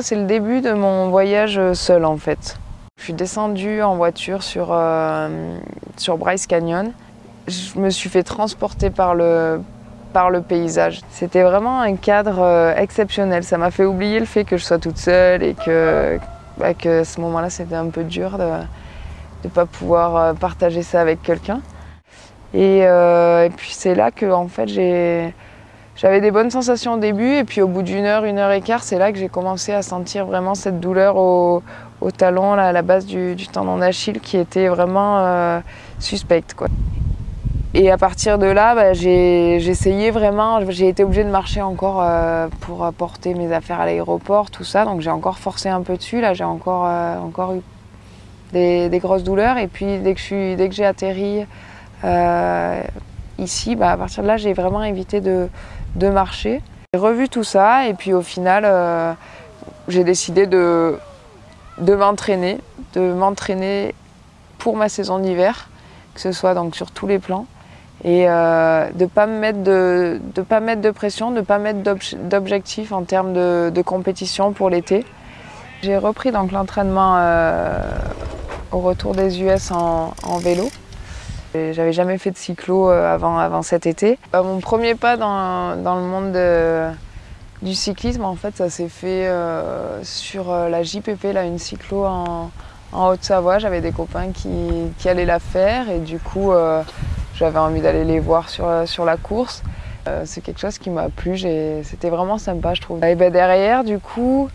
c'est le début de mon voyage seul en fait. Je suis descendue en voiture sur, euh, sur Bryce Canyon. Je me suis fait transporter par le, par le paysage. C'était vraiment un cadre euh, exceptionnel. Ça m'a fait oublier le fait que je sois toute seule et que, bah, que à ce moment-là c'était un peu dur de ne pas pouvoir euh, partager ça avec quelqu'un. Et, et, puis c'est là que en fait j'ai j'avais des bonnes sensations au début et puis au bout d'une heure, une heure et quart, c'est là que j'ai commencé à sentir vraiment cette douleur au, talon, à la base du, tendon d'Achille qui était vraiment euh, suspecte. Et à partir de là, bah, j'ai essayé vraiment, j'ai été obligée de marcher encore euh, pour porter mes affaires à l'aéroport, tout ça. Donc j'ai encore forcé un peu dessus, là j'ai encore, euh, encore eu des, grosses douleurs. Et puis dès que j'ai atterri ici, bah, à partir de là, j'ai vraiment évité de, marcher. J'ai revu tout ça et puis au final, euh, j'ai décidé de, m'entraîner, de m'entraîner pour ma saison d'hiver, que ce soit donc sur tous les plans, et euh, de ne pas, me mettre de, pression, de ne pas mettre d'objectifs en termes de, compétition pour l'été. J'ai repris l'entraînement euh, au retour des US en vélo. J'avais jamais fait de cyclo euh, avant, avant cet été. Bah, mon premier pas dans, dans le monde du cyclisme, en fait, ça s'est fait euh, sur euh, la JPP, là, une cyclo en, Haute-Savoie. J'avais des copains qui, qui, allaient la faire et du coup, j'avais envie d'aller les voir sur, sur la course. C'est quelque chose qui m'a plu, c'était vraiment sympa, je trouve. Et ben, derrière, du coup,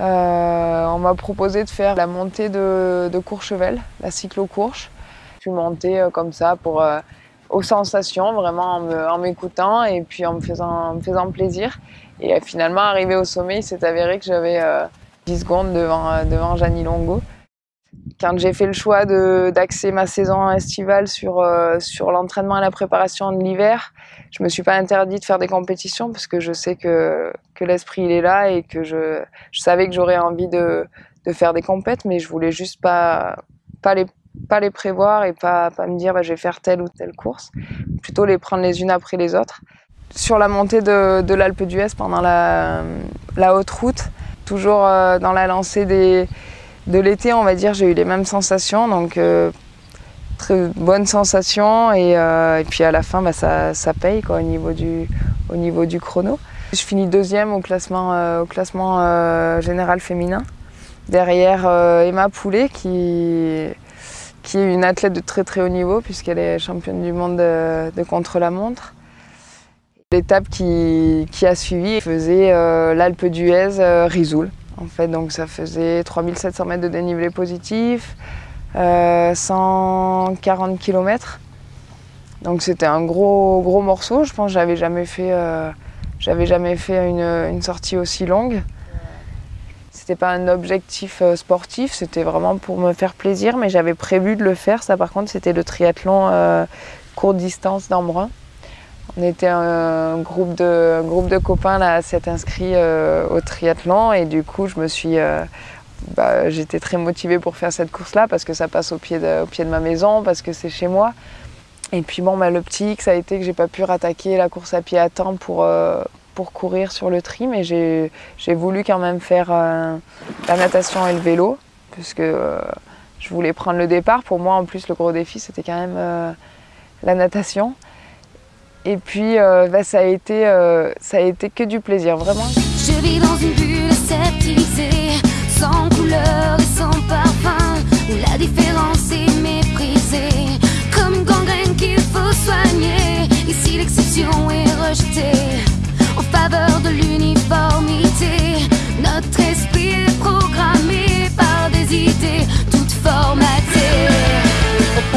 on m'a proposé de faire la montée de Courchevel, la cyclo-courche monter euh, comme ça pour, euh, aux sensations, vraiment en m'écoutant et puis en me faisant, me faisant plaisir. Et euh, finalement, arrivé au sommet, il s'est avéré que j'avais 10 secondes devant, devant Janie Longo. Quand j'ai fait le choix d'axer ma saison estivale sur, sur l'entraînement et la préparation de l'hiver, je me suis pas interdit de faire des compétitions parce que je sais que, que l'esprit il est là et que je, je savais que j'aurais envie de, de faire des compètes, mais je voulais juste pas, pas les pas les prévoir et pas, pas me dire bah, je vais faire telle ou telle course, plutôt les prendre les unes après les autres. Sur la montée de, de l'Alpe d'Huez pendant la, la, haute route, toujours euh, dans la lancée des, de l'été, on va dire, j'ai eu les mêmes sensations, donc euh, très bonnes sensations et, euh, et, puis à la fin bah, ça, ça, paye quoi, au, niveau du, au niveau du chrono. Je finis deuxième au classement, au classement général féminin, derrière Emma Poulet qui qui est une athlète de très très haut niveau puisqu'elle est championne du monde de, contre-la-montre. L'étape qui, a suivi faisait euh, l'Alpe d'Huez euh, Risoul. En fait, donc ça faisait 3700 mètres de dénivelé positif, 140 euh, km. Donc c'était un gros gros morceau. Je pense que j'avais jamais fait, j'avais jamais fait une sortie aussi longue. C'était pas un objectif euh, sportif, c'était vraiment pour me faire plaisir, mais j'avais prévu de le faire. Ça, par contre, c'était le triathlon euh, courte distance d'Embrun. On était un groupe de, groupe de copains là, à s'être inscrits euh, au triathlon et du coup, je me suis, bah, j'étais très motivée pour faire cette course-là parce que ça passe au pied de, au pied de ma maison, parce que c'est chez moi. Et puis bon, bah, le petit ça a été que j'ai pas pu rattaquer la course à pied à temps pour, pour courir sur le tri, mais j'ai voulu quand même faire euh, la natation et le vélo, puisque euh, je voulais prendre le départ. Pour moi, en plus, le gros défi, c'était quand même euh, la natation. Et puis, bah, ça, a été, ça a été que du plaisir, vraiment.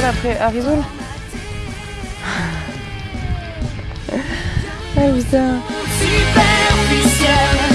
Après à Rizoul. ah putain. Superficiel.